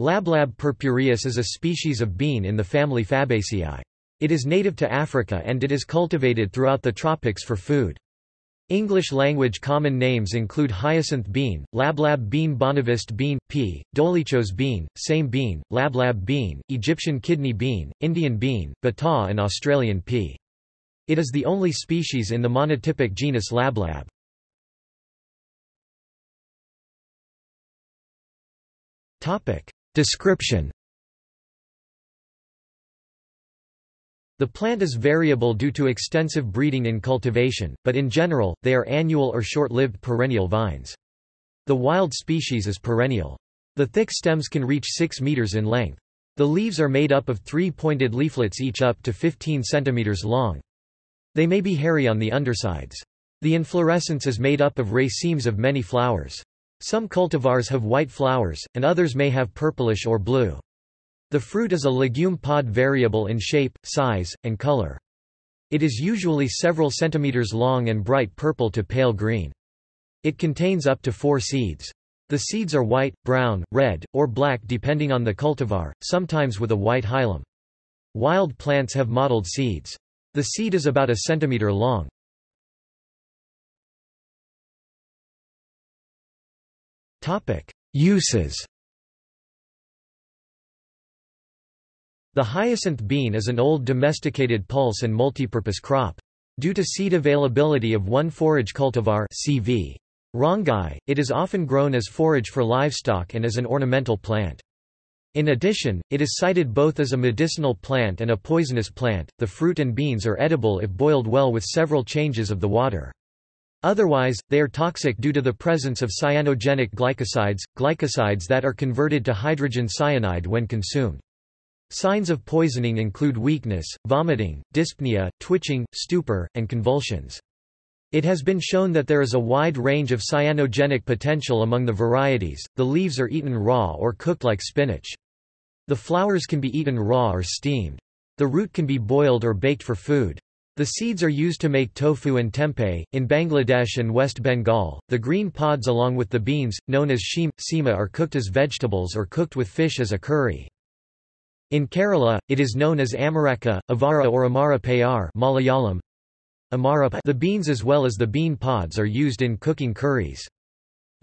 Lablab purpureus is a species of bean in the family Fabaceae. It is native to Africa and it is cultivated throughout the tropics for food. English-language common names include hyacinth bean, lablab bean bonavist bean, pea, dolichos bean, same bean, lablab bean, Egyptian kidney bean, Indian bean, bataw and Australian pea. It is the only species in the monotypic genus Lablab. Description The plant is variable due to extensive breeding in cultivation, but in general, they are annual or short-lived perennial vines. The wild species is perennial. The thick stems can reach 6 meters in length. The leaves are made up of three pointed leaflets each up to 15 centimeters long. They may be hairy on the undersides. The inflorescence is made up of racemes of many flowers. Some cultivars have white flowers, and others may have purplish or blue. The fruit is a legume pod variable in shape, size, and color. It is usually several centimeters long and bright purple to pale green. It contains up to four seeds. The seeds are white, brown, red, or black depending on the cultivar, sometimes with a white hilum. Wild plants have mottled seeds. The seed is about a centimeter long. Uses The hyacinth bean is an old domesticated pulse and multipurpose crop. Due to seed availability of one forage cultivar CV rongai, it is often grown as forage for livestock and as an ornamental plant. In addition, it is cited both as a medicinal plant and a poisonous plant. The fruit and beans are edible if boiled well with several changes of the water. Otherwise, they are toxic due to the presence of cyanogenic glycosides, glycosides that are converted to hydrogen cyanide when consumed. Signs of poisoning include weakness, vomiting, dyspnea, twitching, stupor, and convulsions. It has been shown that there is a wide range of cyanogenic potential among the varieties. The leaves are eaten raw or cooked like spinach. The flowers can be eaten raw or steamed. The root can be boiled or baked for food. The seeds are used to make tofu and tempeh. In Bangladesh and West Bengal, the green pods along with the beans, known as sheem, seema are cooked as vegetables or cooked with fish as a curry. In Kerala, it is known as amaraka, avara or amara payar Malayalam. The beans as well as the bean pods are used in cooking curries.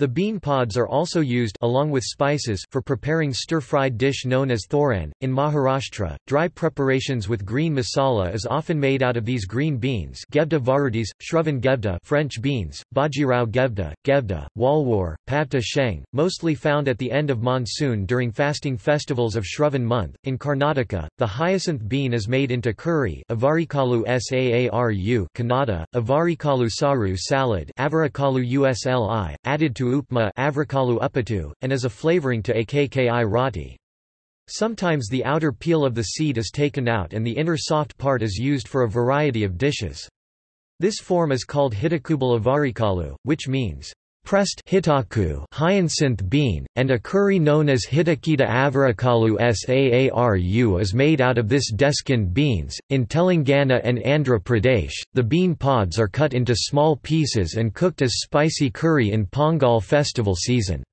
The bean pods are also used along with spices for preparing stir-fried dish known as thoran. In Maharashtra, dry preparations with green masala is often made out of these green beans Gevda varudis, Shravan Gevda French beans, Bajirao Gevda, Gevda, Walwar, Pavta Sheng, mostly found at the end of monsoon during fasting festivals of Shravan month. In Karnataka, the hyacinth bean is made into curry avarikalu saaru Kannada, avarikalu saru salad avarikalu usli, added to upma upatu, and as a flavoring to akki roti. Sometimes the outer peel of the seed is taken out and the inner soft part is used for a variety of dishes. This form is called hitakubal avarikalu, which means pressed hitaku hyacinth bean, and a curry known as hitakita avarikalu saaru is made out of this deskan beans. In Telangana and Andhra Pradesh, the bean pods are cut into small pieces and cooked as spicy curry in Pongal festival season.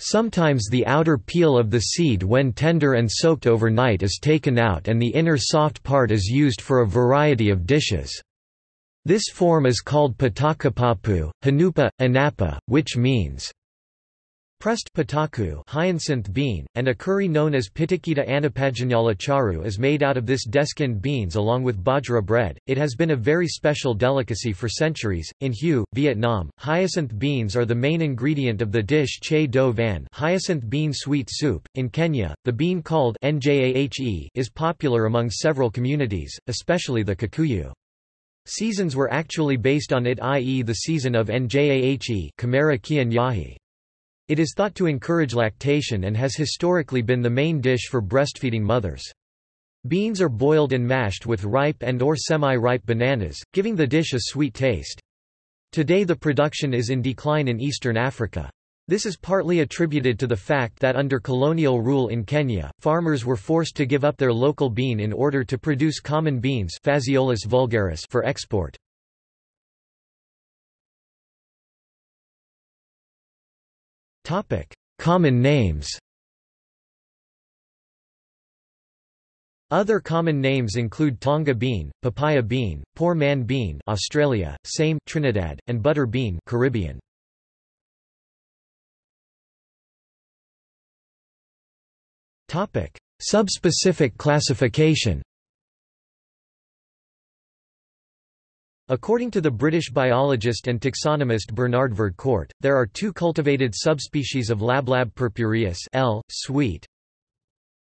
Sometimes the outer peel of the seed when tender and soaked overnight is taken out and the inner soft part is used for a variety of dishes. This form is called patakapapu, hanupa, anapa, which means pressed pataku hyacinth bean, and a curry known as pitakita anapajanala charu is made out of this deskan beans along with bajra bread. It has been a very special delicacy for centuries. In Hue, Vietnam, hyacinth beans are the main ingredient of the dish che do van hyacinth bean sweet soup. In Kenya, the bean called njahe is popular among several communities, especially the Kikuyu. Seasons were actually based on it i.e. the season of Njahe It is thought to encourage lactation and has historically been the main dish for breastfeeding mothers. Beans are boiled and mashed with ripe and or semi-ripe bananas, giving the dish a sweet taste. Today the production is in decline in eastern Africa. This is partly attributed to the fact that under colonial rule in Kenya, farmers were forced to give up their local bean in order to produce common beans Phaseolus vulgaris for export. Common names Other common names include tonga bean, papaya bean, poor man bean Australia, same Trinidad, and butter bean Caribbean. Topic: Subspecific classification. According to the British biologist and taxonomist Bernard Verdcourt, there are two cultivated subspecies of Lablab purpureus L. sweet,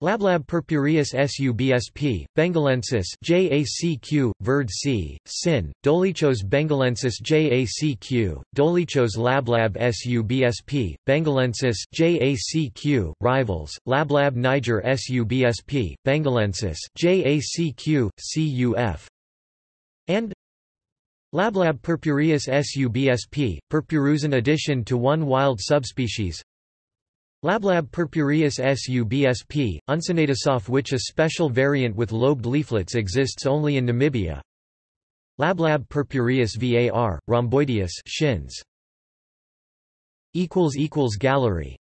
Lablab purpureus subsp. bengalensis JACQ, Verd C, Sin, Dolichos bengalensis JACQ, Dolichos lablab subsp. bengalensis JACQ, rivals, Lablab niger subsp. bengalensis JACQ, CUF, and Lablab purpureus subsp. purpureus in addition to one wild subspecies Lablab purpureus subsp. uncinatus of which a special variant with lobed leaflets exists only in Namibia. Lablab purpureus var, rhomboideus Schinz. Gallery